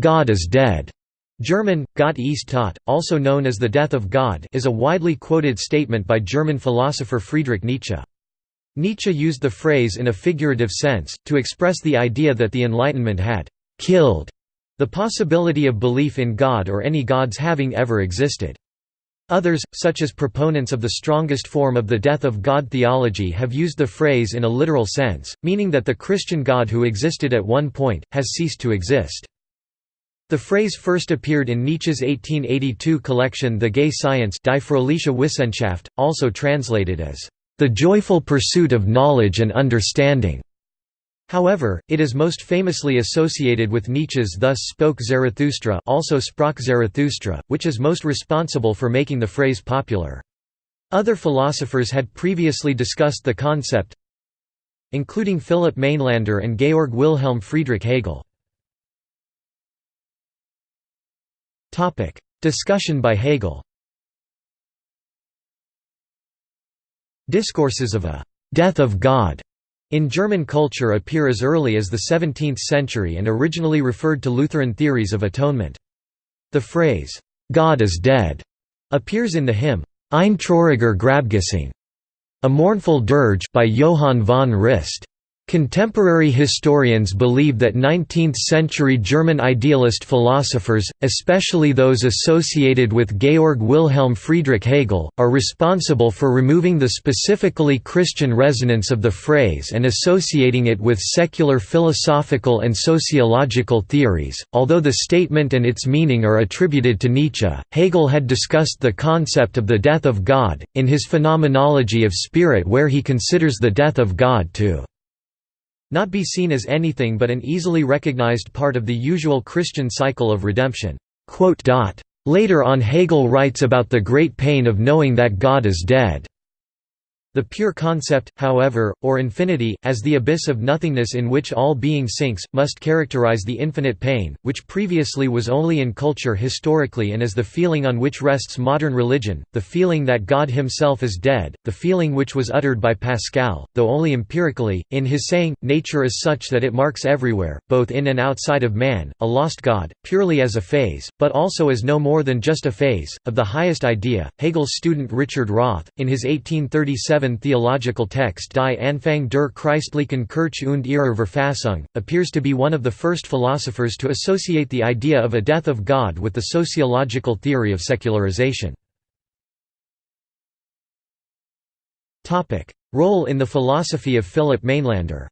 God is dead. German, Gott ist tot, also known as the death of God is a widely quoted statement by German philosopher Friedrich Nietzsche. Nietzsche used the phrase in a figurative sense, to express the idea that the Enlightenment had «killed» the possibility of belief in God or any gods having ever existed. Others, such as proponents of the strongest form of the death of God theology have used the phrase in a literal sense, meaning that the Christian God who existed at one point, has ceased to exist. The phrase first appeared in Nietzsche's 1882 collection The Gay Science Die Fröhliche Wissenschaft, also translated as, "...the joyful pursuit of knowledge and understanding." However, it is most famously associated with Nietzsche's Thus Spoke Zarathustra also Sprach Zarathustra, which is most responsible for making the phrase popular. Other philosophers had previously discussed the concept, including Philipp Mainlander and Georg Wilhelm Friedrich Hegel. Topic: Discussion by Hegel. Discourses of a death of God in German culture appear as early as the 17th century and originally referred to Lutheran theories of atonement. The phrase, "'God is dead' appears in the hymn, Ein trauriger Grabgesang, a mournful dirge by Johann von Rist. Contemporary historians believe that 19th-century German idealist philosophers, especially those associated with Georg Wilhelm Friedrich Hegel, are responsible for removing the specifically Christian resonance of the phrase and associating it with secular philosophical and sociological theories. Although the statement and its meaning are attributed to Nietzsche, Hegel had discussed the concept of the death of God, in his Phenomenology of Spirit where he considers the death of God to not be seen as anything but an easily recognized part of the usual Christian cycle of redemption." Later on Hegel writes about the great pain of knowing that God is dead. The pure concept, however, or infinity, as the abyss of nothingness in which all being sinks, must characterize the infinite pain, which previously was only in culture historically and as the feeling on which rests modern religion, the feeling that God himself is dead, the feeling which was uttered by Pascal, though only empirically, in his saying, nature is such that it marks everywhere, both in and outside of man, a lost God, purely as a phase, but also as no more than just a phase, of the highest idea. Hegel's student Richard Rothe, in his 1837 theological text Die Anfang der Christlichen Kirche und ihrer Verfassung, appears to be one of the first philosophers to associate the idea of a death of God with the sociological theory of secularization. Role in the philosophy of Philip Mainlander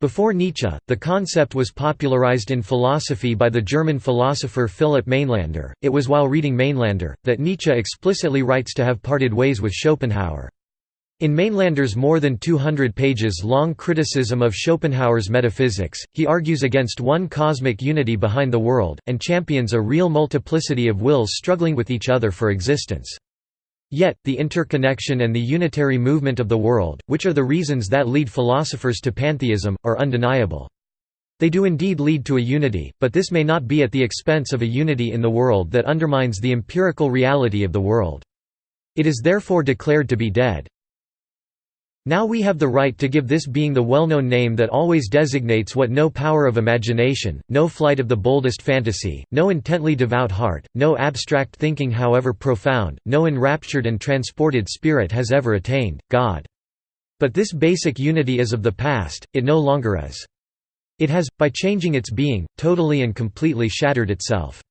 Before Nietzsche, the concept was popularized in philosophy by the German philosopher Philipp Mainlander. It was while reading Mainlander that Nietzsche explicitly writes to have parted ways with Schopenhauer. In Mainlander's more than 200 pages long criticism of Schopenhauer's metaphysics, he argues against one cosmic unity behind the world, and champions a real multiplicity of wills struggling with each other for existence. Yet, the interconnection and the unitary movement of the world, which are the reasons that lead philosophers to pantheism, are undeniable. They do indeed lead to a unity, but this may not be at the expense of a unity in the world that undermines the empirical reality of the world. It is therefore declared to be dead. Now we have the right to give this being the well-known name that always designates what no power of imagination, no flight of the boldest fantasy, no intently devout heart, no abstract thinking however profound, no enraptured and transported spirit has ever attained, God. But this basic unity is of the past, it no longer is. It has, by changing its being, totally and completely shattered itself.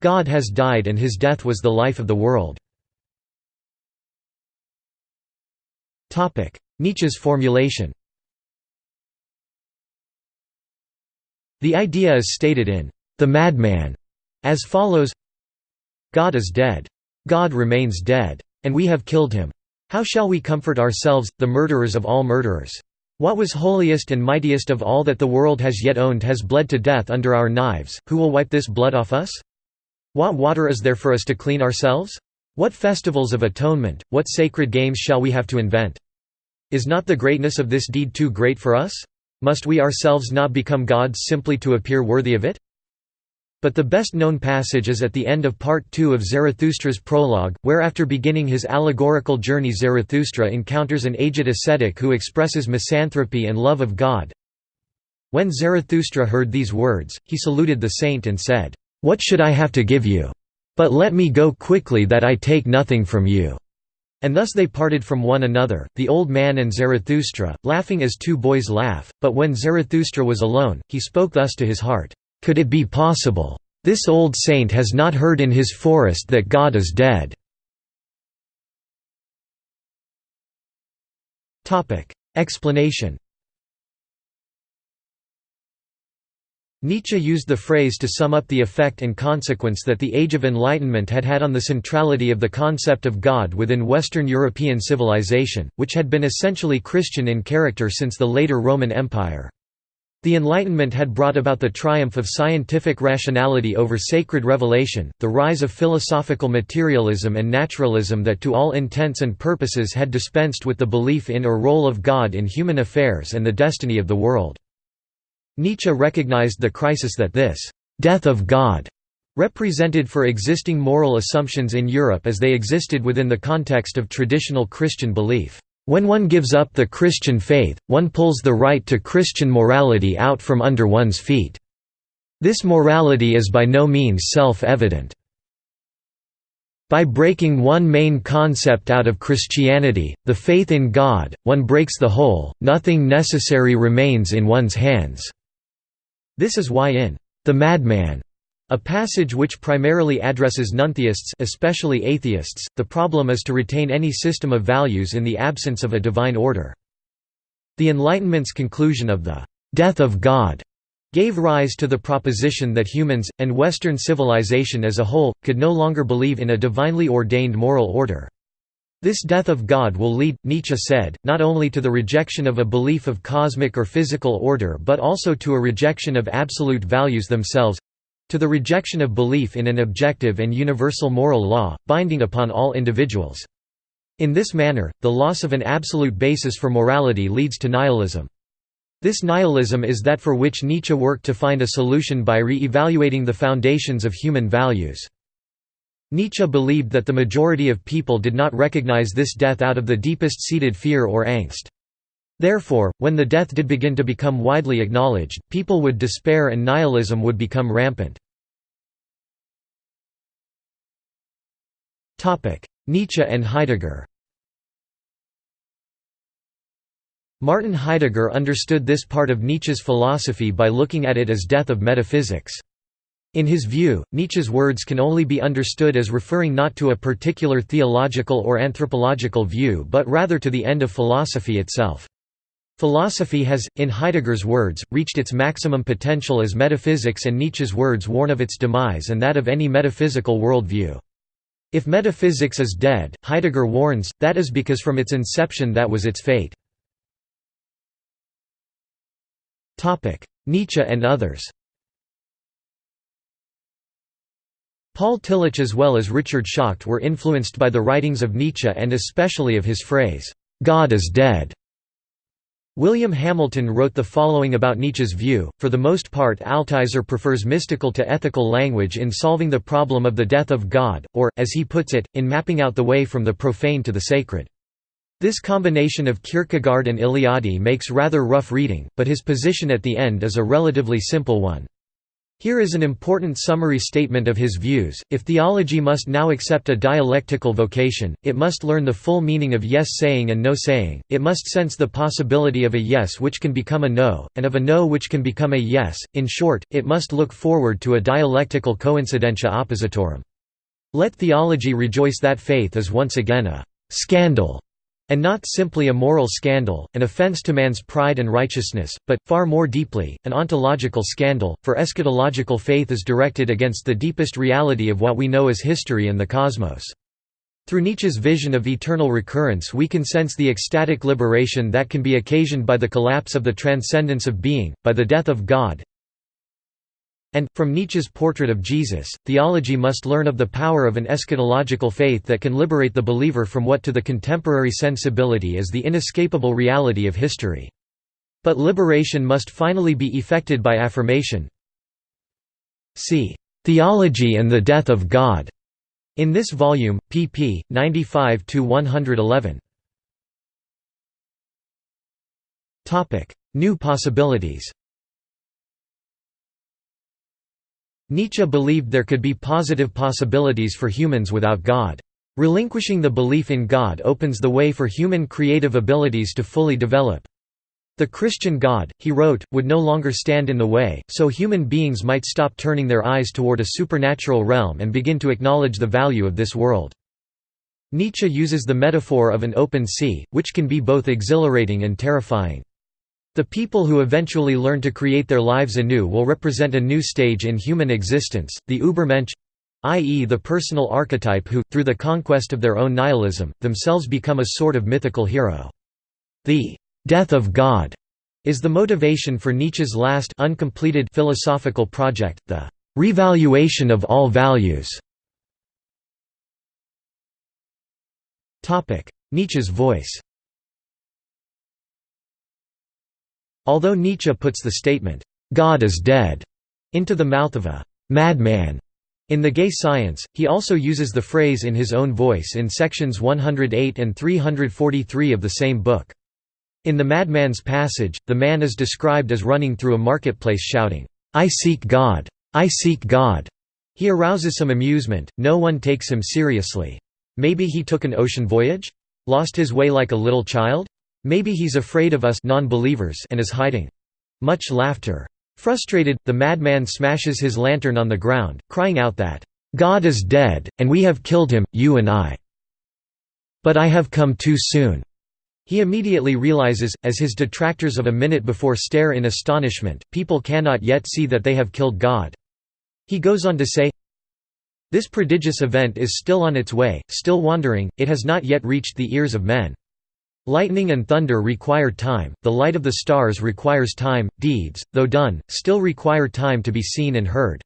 God has died and his death was the life of the world. Nietzsche's formulation The idea is stated in The Madman as follows God is dead. God remains dead. And we have killed him. How shall we comfort ourselves, the murderers of all murderers? What was holiest and mightiest of all that the world has yet owned has bled to death under our knives, who will wipe this blood off us? What water is there for us to clean ourselves? What festivals of atonement, what sacred games shall we have to invent? Is not the greatness of this deed too great for us? Must we ourselves not become gods simply to appear worthy of it? But the best known passage is at the end of Part 2 of Zarathustra's prologue, where after beginning his allegorical journey Zarathustra encounters an aged ascetic who expresses misanthropy and love of God. When Zarathustra heard these words, he saluted the saint and said, "'What should I have to give you? But let me go quickly that I take nothing from you.' And thus they parted from one another, the old man and Zarathustra, laughing as two boys laugh, but when Zarathustra was alone, he spoke thus to his heart, "'Could it be possible? This old saint has not heard in his forest that God is dead.' Explanation Nietzsche used the phrase to sum up the effect and consequence that the Age of Enlightenment had had on the centrality of the concept of God within Western European civilization, which had been essentially Christian in character since the later Roman Empire. The Enlightenment had brought about the triumph of scientific rationality over sacred revelation, the rise of philosophical materialism and naturalism that to all intents and purposes had dispensed with the belief in or role of God in human affairs and the destiny of the world. Nietzsche recognized the crisis that this «death of God» represented for existing moral assumptions in Europe as they existed within the context of traditional Christian belief. When one gives up the Christian faith, one pulls the right to Christian morality out from under one's feet. This morality is by no means self-evident. By breaking one main concept out of Christianity, the faith in God, one breaks the whole, nothing necessary remains in one's hands. This is why in The Madman, a passage which primarily addresses nontheists especially atheists, the problem is to retain any system of values in the absence of a divine order. The Enlightenment's conclusion of the «death of God» gave rise to the proposition that humans, and Western civilization as a whole, could no longer believe in a divinely ordained moral order. This death of God will lead, Nietzsche said, not only to the rejection of a belief of cosmic or physical order but also to a rejection of absolute values themselves—to the rejection of belief in an objective and universal moral law, binding upon all individuals. In this manner, the loss of an absolute basis for morality leads to nihilism. This nihilism is that for which Nietzsche worked to find a solution by re-evaluating the foundations of human values. Nietzsche believed that the majority of people did not recognize this death out of the deepest seated fear or angst. Therefore, when the death did begin to become widely acknowledged, people would despair and nihilism would become rampant. Nietzsche and Heidegger Martin Heidegger understood this part of Nietzsche's philosophy by looking at it as death of metaphysics. In his view, Nietzsche's words can only be understood as referring not to a particular theological or anthropological view but rather to the end of philosophy itself. Philosophy has, in Heidegger's words, reached its maximum potential as metaphysics and Nietzsche's words warn of its demise and that of any metaphysical worldview. If metaphysics is dead, Heidegger warns, that is because from its inception that was its fate. Nietzsche and others Paul Tillich as well as Richard Schacht were influenced by the writings of Nietzsche and especially of his phrase, "'God is dead'". William Hamilton wrote the following about Nietzsche's view, for the most part Altizer prefers mystical to ethical language in solving the problem of the death of God, or, as he puts it, in mapping out the way from the profane to the sacred. This combination of Kierkegaard and Eliade makes rather rough reading, but his position at the end is a relatively simple one. Here is an important summary statement of his views. If theology must now accept a dialectical vocation, it must learn the full meaning of yes saying and no saying, it must sense the possibility of a yes which can become a no, and of a no which can become a yes, in short, it must look forward to a dialectical coincidentia oppositorum. Let theology rejoice that faith is once again a scandal and not simply a moral scandal, an offense to man's pride and righteousness, but, far more deeply, an ontological scandal, for eschatological faith is directed against the deepest reality of what we know as history and the cosmos. Through Nietzsche's vision of eternal recurrence we can sense the ecstatic liberation that can be occasioned by the collapse of the transcendence of being, by the death of God, and, from Nietzsche's portrait of Jesus, theology must learn of the power of an eschatological faith that can liberate the believer from what to the contemporary sensibility is the inescapable reality of history. But liberation must finally be effected by affirmation. See, "'Theology and the Death of God' in this volume, pp. 95–111. New possibilities Nietzsche believed there could be positive possibilities for humans without God. Relinquishing the belief in God opens the way for human creative abilities to fully develop. The Christian God, he wrote, would no longer stand in the way, so human beings might stop turning their eyes toward a supernatural realm and begin to acknowledge the value of this world. Nietzsche uses the metaphor of an open sea, which can be both exhilarating and terrifying. The people who eventually learn to create their lives anew will represent a new stage in human existence, the Übermensch i.e. the personal archetype who, through the conquest of their own nihilism, themselves become a sort of mythical hero. The death of God is the motivation for Nietzsche's last uncompleted philosophical project, the revaluation of all values. Nietzsche's voice Although Nietzsche puts the statement, "'God is dead' into the mouth of a "'madman' in The Gay Science, he also uses the phrase in his own voice in sections 108 and 343 of the same book. In the madman's passage, the man is described as running through a marketplace shouting, "'I seek God! I seek God!' He arouses some amusement, no one takes him seriously. Maybe he took an ocean voyage? Lost his way like a little child? Maybe he's afraid of us non-believers and is hiding. Much laughter. Frustrated, the madman smashes his lantern on the ground, crying out that, "'God is dead, and we have killed him, you and I. But I have come too soon.' He immediately realizes, as his detractors of a minute before stare in astonishment, people cannot yet see that they have killed God. He goes on to say, This prodigious event is still on its way, still wandering, it has not yet reached the ears of men. Lightning and thunder require time, the light of the stars requires time, deeds, though done, still require time to be seen and heard.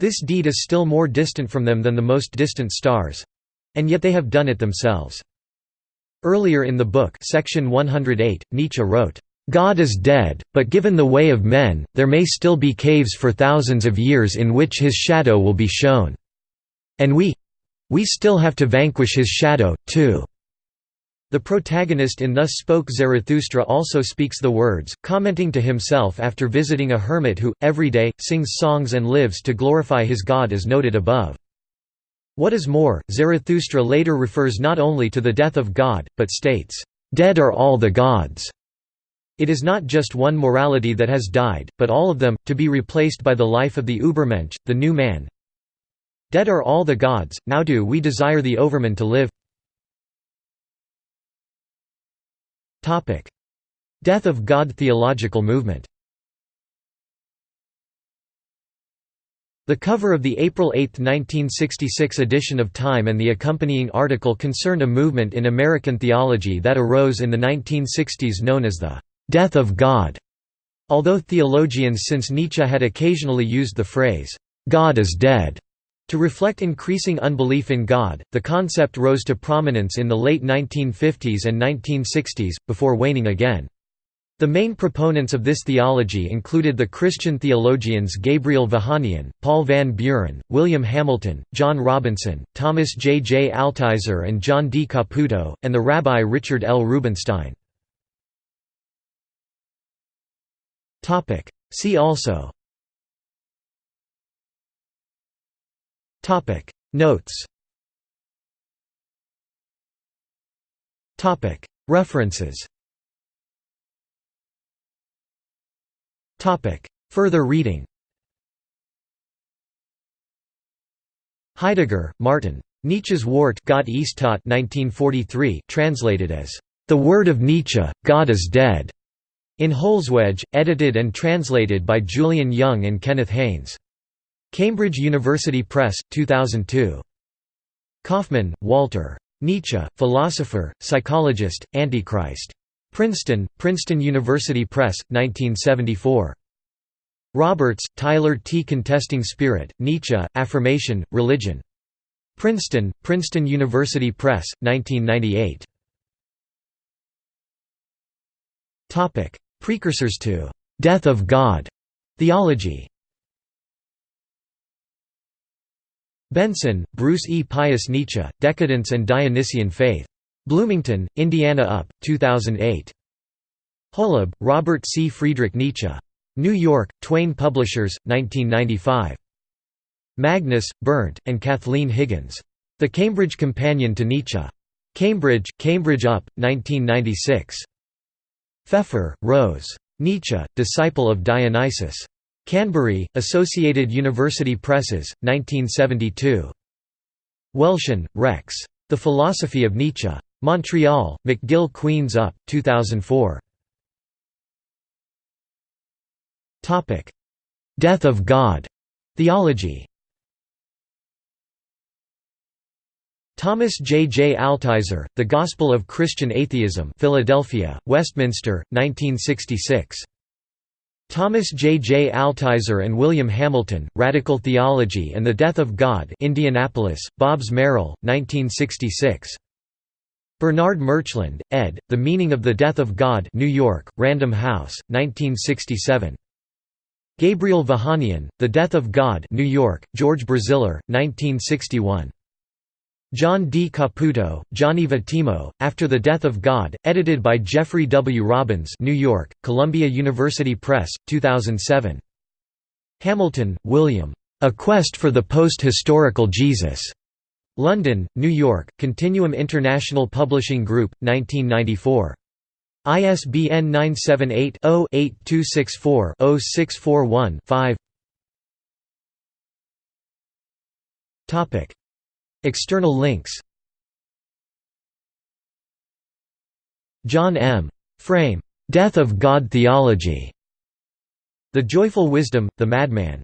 This deed is still more distant from them than the most distant stars—and yet they have done it themselves. Earlier in the book section 108, Nietzsche wrote, "...God is dead, but given the way of men, there may still be caves for thousands of years in which his shadow will be shown. And we—we still have to vanquish his shadow, too." The protagonist in Thus Spoke Zarathustra also speaks the words, commenting to himself after visiting a hermit who, every day, sings songs and lives to glorify his god as noted above. What is more, Zarathustra later refers not only to the death of God, but states, "...dead are all the gods." It is not just one morality that has died, but all of them, to be replaced by the life of the Übermensch, the new man. Dead are all the gods, now do we desire the Overman to live Death of God theological movement. The cover of the April 8, 1966 edition of Time and the accompanying article concerned a movement in American theology that arose in the 1960s known as the «death of God», although theologians since Nietzsche had occasionally used the phrase «God is dead» to reflect increasing unbelief in God, the concept rose to prominence in the late 1950s and 1960s, before waning again. The main proponents of this theology included the Christian theologians Gabriel Vahanian, Paul Van Buren, William Hamilton, John Robinson, Thomas J. J. Altizer and John D. Caputo, and the Rabbi Richard L. Rubinstein. See also Notes. Topic. References. Topic. Further reading. Heidegger, Martin. Nietzsche's Wort Gott ist tot 1943 translated as, "...the word of Nietzsche, God is dead", in Holzwege, edited and translated by Julian Young and Kenneth Haynes. Cambridge University Press, 2002. Kaufmann, Walter. Nietzsche, Philosopher, Psychologist, Antichrist. Princeton, Princeton University Press, 1974. Roberts, Tyler T. Contesting Spirit, Nietzsche, Affirmation, Religion. Princeton, Princeton University Press, 1998. Precursors to "'Death of God' theology Benson, Bruce E. Pious Nietzsche, Decadence and Dionysian Faith. Bloomington, Indiana UP, 2008. Holub, Robert C. Friedrich Nietzsche. New York, Twayne Publishers, 1995. Magnus, Bernd, and Kathleen Higgins. The Cambridge Companion to Nietzsche. Cambridge, Cambridge UP, 1996. Pfeffer, Rose. Nietzsche, Disciple of Dionysus. Canterbury, Associated University Presses, 1972. Welshon, Rex. The Philosophy of Nietzsche. Montreal, McGill Queen's Up, 2004. Death of God. Theology. Thomas J. J. Altizer, The Gospel of Christian Atheism Philadelphia, Westminster, 1966. Thomas J. J. Altizer and William Hamilton, Radical Theology and the Death of God Indianapolis, Bobbs Merrill, 1966. Bernard Murchland, ed., The Meaning of the Death of God New York, Random House, 1967. Gabriel Vahanian, The Death of God New York, George Braziller, 1961. John D. Caputo, Gianni Vattimo, After the Death of God, edited by Jeffrey W. Robbins New York, Columbia University Press, 2007. Hamilton, William. A Quest for the Post-Historical Jesus. London, New York, Continuum International Publishing Group, 1994. ISBN 978 0 8264 641 5 External links John M. Frame. Death of God Theology. The Joyful Wisdom, The Madman